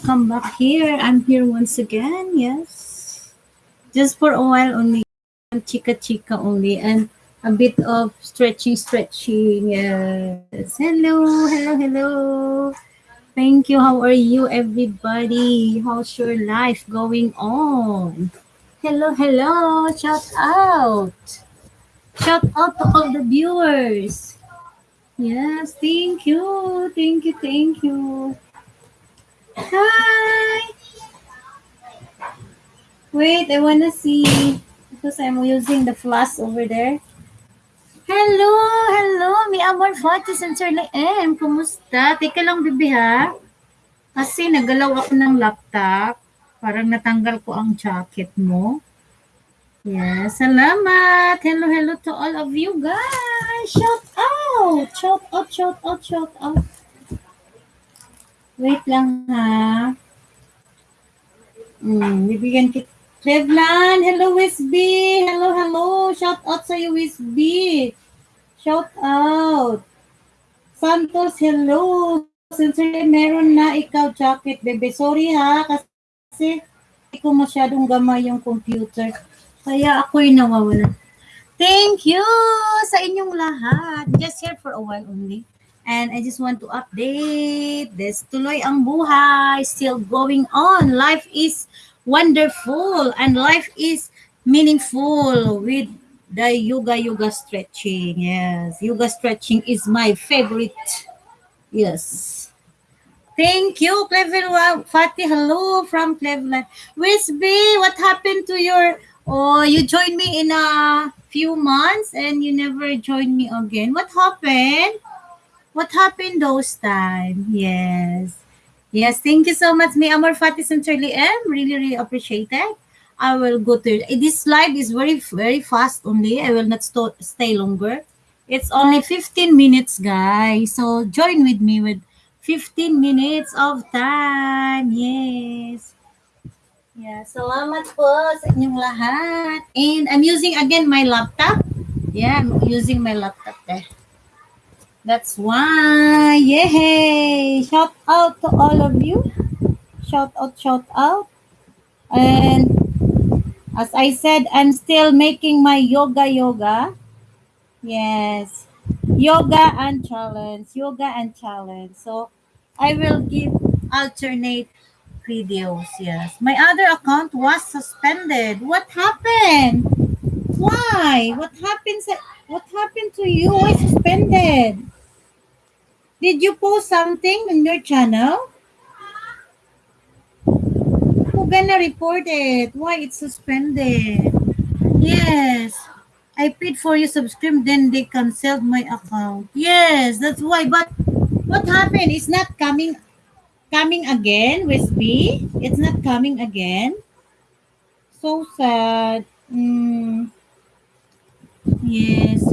welcome back here. I'm here once again, yes. Just for a while only, chica chica only, and a bit of stretching, stretching, yes. Hello, hello, hello. Thank you. How are you, everybody? How's your life going on? Hello, hello. Shout out. Shout out to all the viewers. Yes, thank you. Thank you, thank you. Hi! Wait, I wanna see because I'm using the flash over there. Hello! Hello! May amor photos and Sir M. Kumusta? Teka lang, bibi ha. Kasi nagalaw ako ng laptop. Parang natanggal ko ang jacket mo. Yes, salamat! Hello, hello to all of you guys! Shout out! Shout out, shout out, shout out. Wait lang ha. Hmm, bibigyan kita. Trevlan, hello Wisby. Hello, hello. Shout out sa iyo Wisby. Shout out. Santos, hello. Sincerely, meron na ikaw jacket, bebe. Sorry ha, kasi hindi ko masyadong gamay yung computer. Kaya ako'y nawawala. Thank you sa inyong lahat. Just here for a while only. And I just want to update this. Tuloy ang buhay, still going on. Life is wonderful and life is meaningful with the yoga yoga stretching. Yes, yoga stretching is my favorite. Yes. Thank you, Cleveland. Fatih, hello from Cleveland. Wisby, what happened to your... Oh, you joined me in a few months and you never joined me again. What happened? What happened those time? Yes. Yes, thank you so much, May Amor Fatih sincerely M. Really, really appreciate it. I will go to this live is very, very fast only. I will not st stay longer. It's only 15 minutes, guys. So join with me with 15 minutes of time. Yes. Yeah, salamat po sa inyong lahat. And I'm using again my laptop. Yeah, I'm using my laptop there. That's why. Yay! Shout out to all of you. Shout out, shout out. And as I said, I'm still making my yoga yoga. Yes. Yoga and challenge. Yoga and challenge. So I will give alternate videos. Yes. My other account was suspended. What happened? Why? What happened? What happened to you? Why suspended? Did you post something on your channel? Who gonna report it? Why it's suspended? Yes. I paid for your subscription, then they canceled my account. Yes, that's why. But what happened? It's not coming coming again with me. It's not coming again. So sad. Mm. Yes.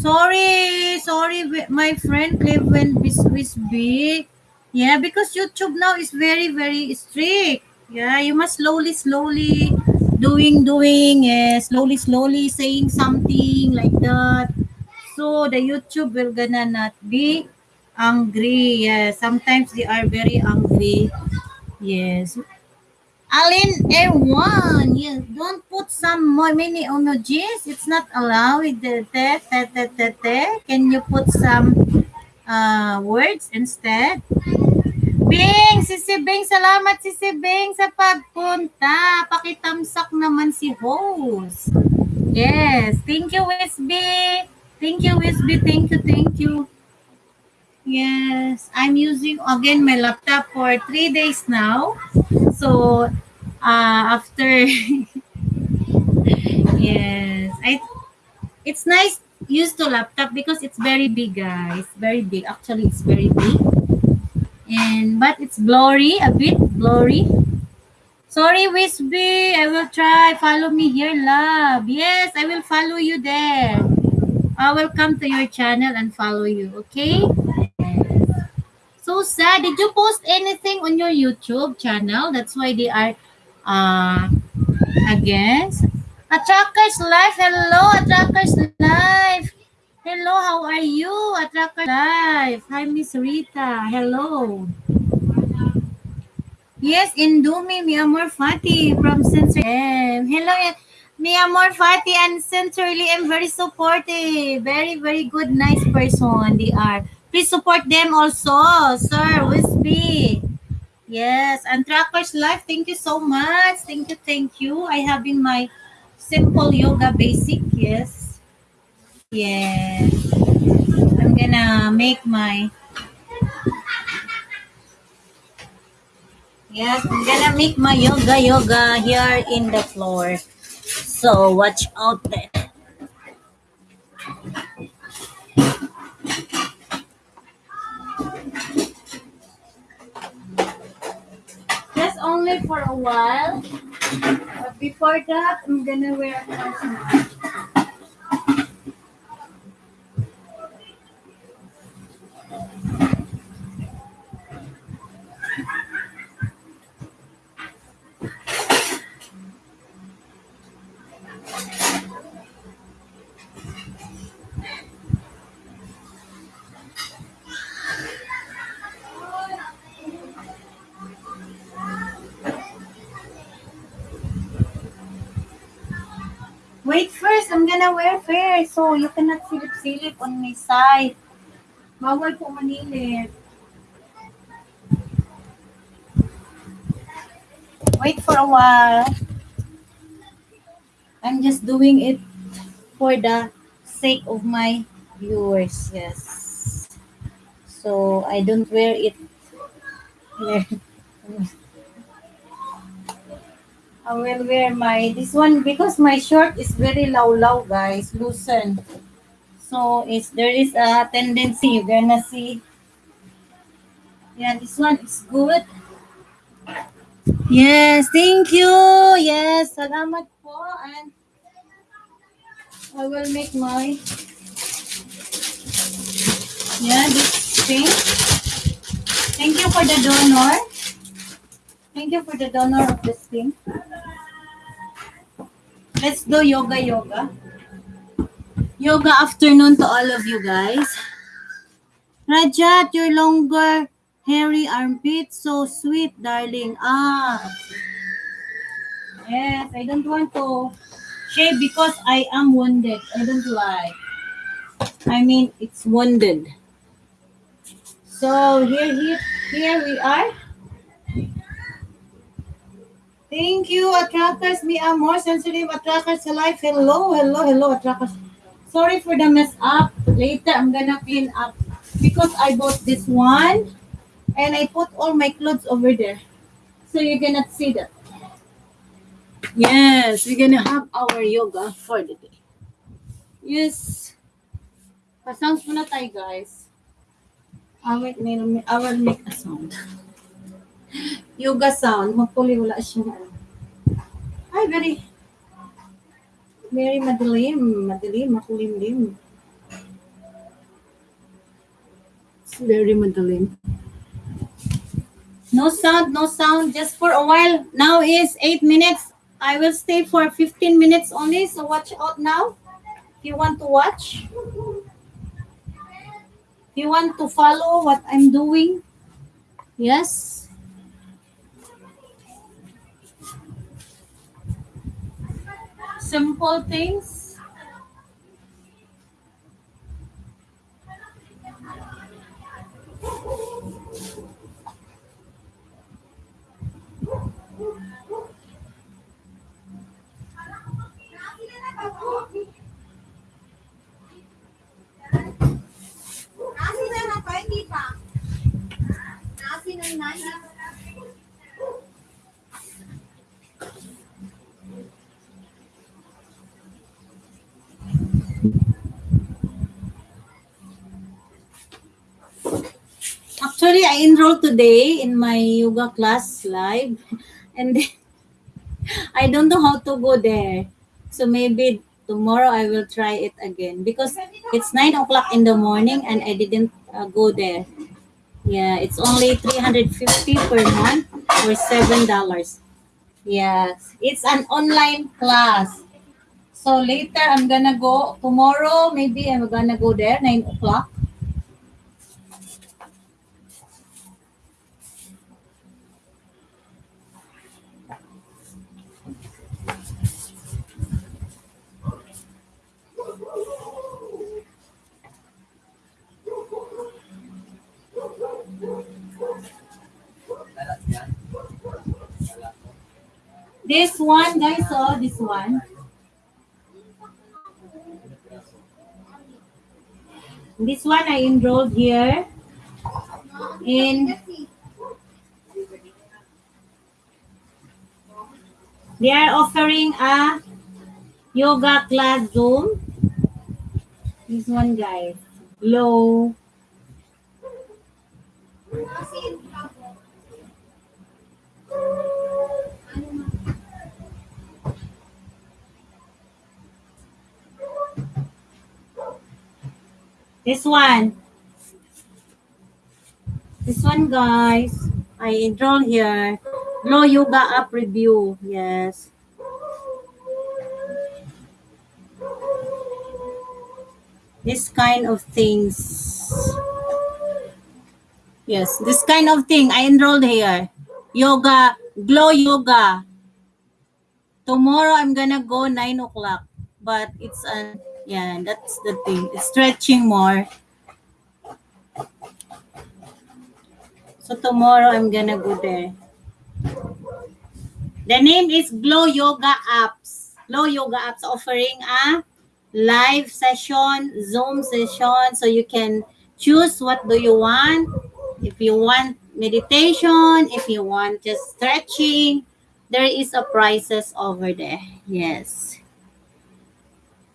Sorry, sorry, my friend Cleveland Bisby. Yeah, because YouTube now is very, very strict. Yeah, you must slowly, slowly doing, doing, yeah, slowly, slowly saying something like that. So the YouTube will gonna not be angry. Yeah, sometimes they are very angry. Yes. Alin A1, yes, don't put some many emojis. It's not allowed. Te, te, te, te, te. Can you put some uh, words instead? Bing! Sisi Bing, salamat Sisi Bing sa pagpunta. Pakitamsak naman si host. Yes, thank you Wisby. Thank you Wisby, thank you, thank you. Yes, I'm using again my laptop for three days now. So uh, after yes i it's nice use the laptop because it's very big guys. Very big. Actually it's very big. And but it's blurry a bit blurry. Sorry Wisby. I will try. Follow me here love. Yes i will follow you there. I will come to your channel and follow you okay so sad did you post anything on your youtube channel that's why they are uh, again. Attrackers Life. Hello, Attrackers Life. Hello, how are you? Attracker Life. Hi, Miss Rita. Hello. Yes, Indumi, mi amor Fati from Sensory. Hello, mi amor Fati and Sensory am very supportive. Very, very good, nice person they are. Please support them also, sir. Wisby. Yes, and Trackers Life, thank you so much. Thank you, thank you. I have in my simple yoga basic, yes. Yes. I'm gonna make my Yes, I'm gonna make my yoga yoga here in the floor. So watch out there. Only for a while. But before that, I'm gonna wear a Wait first, I'm gonna wear first so you cannot silip-silip on my side. Bawal po manilip. Wait for a while. I'm just doing it for the sake of my viewers, yes. So I don't wear it. I will wear my this one because my shirt is very low low guys, loosen. So it's there is a tendency you're gonna see. Yeah, this one is good. Yes, thank you. Yes, salamat po and I will make my yeah this thing. Thank you for the donor. Thank you for the donor of this thing. Let's do yoga yoga. Yoga afternoon to all of you guys. Rajat, your longer hairy armpit, so sweet, darling. Ah. Yes, I don't want to shave because I am wounded. I don't like. I mean, it's wounded. So here, here, here we are. Thank you, attractors. Me are more sensitive attrackers alive. Hello, hello, hello, attractors. Sorry for the mess up. Later, I'm gonna clean up because I bought this one and I put all my clothes over there. So you cannot see that. Yes, we're gonna have our yoga for the day. Yes. Pa-sounds muna tayo, guys. I will, I will make a sound. Yoga sound. Hopefully, wala siya. Ay, very, very madilim. Madilim, makulimlim. It's very madilim. No sound, no sound. Just for a while. Now is 8 minutes. I will stay for 15 minutes only. So watch out now. If you want to watch. If you want to follow what I'm doing. Yes. Simple things. Actually, I enrolled today in my yoga class live, and I don't know how to go there. So maybe tomorrow I will try it again because it's nine o'clock in the morning and I didn't uh, go there. Yeah, it's only three hundred fifty per month or seven dollars. Yes, it's an online class. So later I'm gonna go tomorrow. Maybe I'm gonna go there nine o'clock. This one, guys, oh, this one. This one I enrolled here in they are offering a yoga class zoom. This one guys. Glow this one. This one guys. I enroll here. Glow yoga app review. Yes. This kind of things. Yes this kind of thing. I enrolled here. Yoga. Glow yoga. Tomorrow i'm gonna go nine o'clock but it's an yeah that's the thing. Stretching more. So tomorrow i'm gonna go there. The name is glow yoga apps. Glow yoga apps offering a live session zoom session. So you can choose what do you want. If you want meditation if you want just stretching there is a prices over there. Yes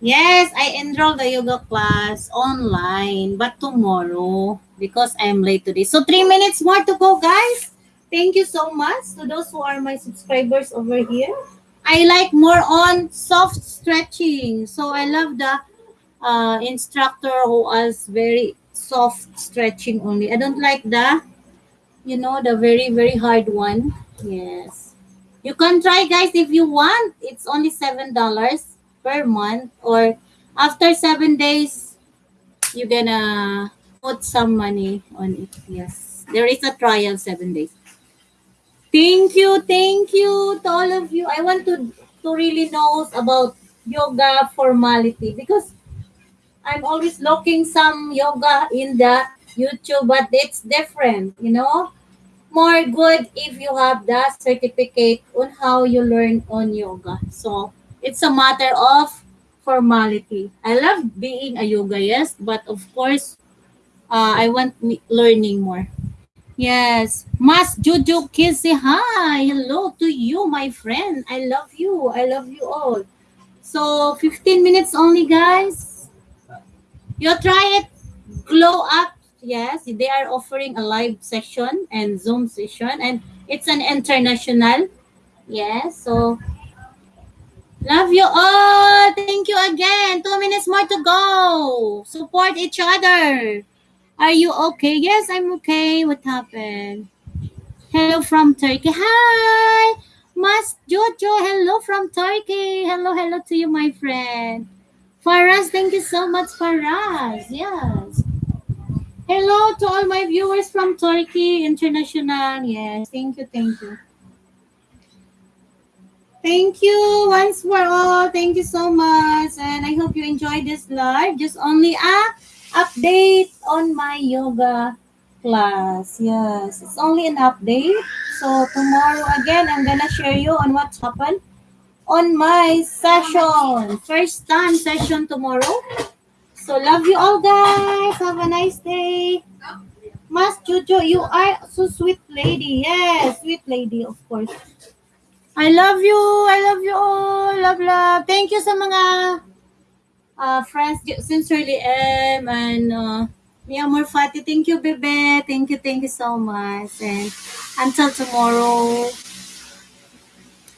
yes i enrolled the yoga class online but tomorrow because i'm late today. So three minutes more to go guys. Thank you so much to those who are my subscribers over here. I like more on soft stretching. So i love the uh, instructor who has very soft stretching only. I don't like the you know the very very hard one. Yes. You can try guys if you want. It's only seven dollars per month or after seven days you're gonna put some money on it. Yes. There is a trial seven days. Thank you thank you to all of you. I want to to really know about yoga formality because i'm always looking some yoga in the youtube but it's different you know? More good if you have the certificate on how you learn on yoga. So it's a matter of formality. I love being a yoga, yes, but of course, uh, I want learning more. Yes, Mas Juju Kissy, hi, hello to you, my friend. I love you. I love you all. So 15 minutes only, guys. You try it. Glow up yes they are offering a live session and zoom session and it's an international yes so love you all. Thank you again. Two minutes more to go. Support each other. Are you okay? Yes i'm okay. What happened? Hello from turkey. Hi. Mas jojo hello from turkey. Hello hello to you my friend. Faraz thank you so much faraz. Yes. Hello to all my viewers from Turkey International. Yes, thank you, thank you. Thank you once for all. Thank you so much. And I hope you enjoyed this live. Just only a update on my yoga class. Yes, it's only an update. So tomorrow again, I'm gonna share you on what's happened on my session. First time session tomorrow. So love you all guys. Have a nice day. Mas Jojo, you are so sweet lady. Yes, sweet lady, of course. I love you. I love you all. Love, love. Thank you sa mga uh, friends. Sincerely, M and uh, Mia Morfati. Thank you, Bebe. Thank you, thank you so much. And until tomorrow.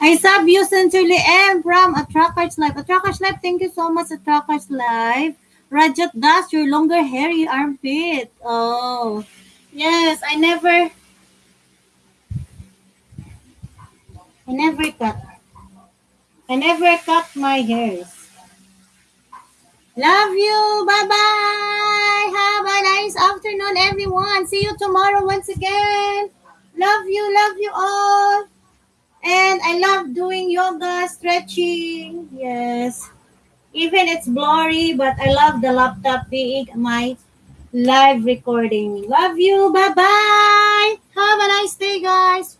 I sub you sincerely, M from Attrackers Live. Attrackers Live, thank you so much, Attrackers Live. Rajat Das, your longer hairy armpit. Oh, yes, I never, I never cut. I never cut my hairs. Love you. Bye-bye. Have a nice afternoon, everyone. See you tomorrow once again. Love you. Love you all. And I love doing yoga, stretching. Yes. Even it's blurry, but I love the laptop being my live recording. Love you. Bye-bye. Have a nice day, guys.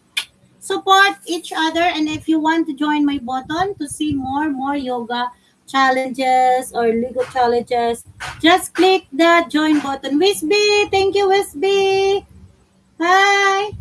Support each other. And if you want to join my button to see more, more yoga challenges or Lego challenges, just click the join button. Wisby, thank you, Wisby. Hi.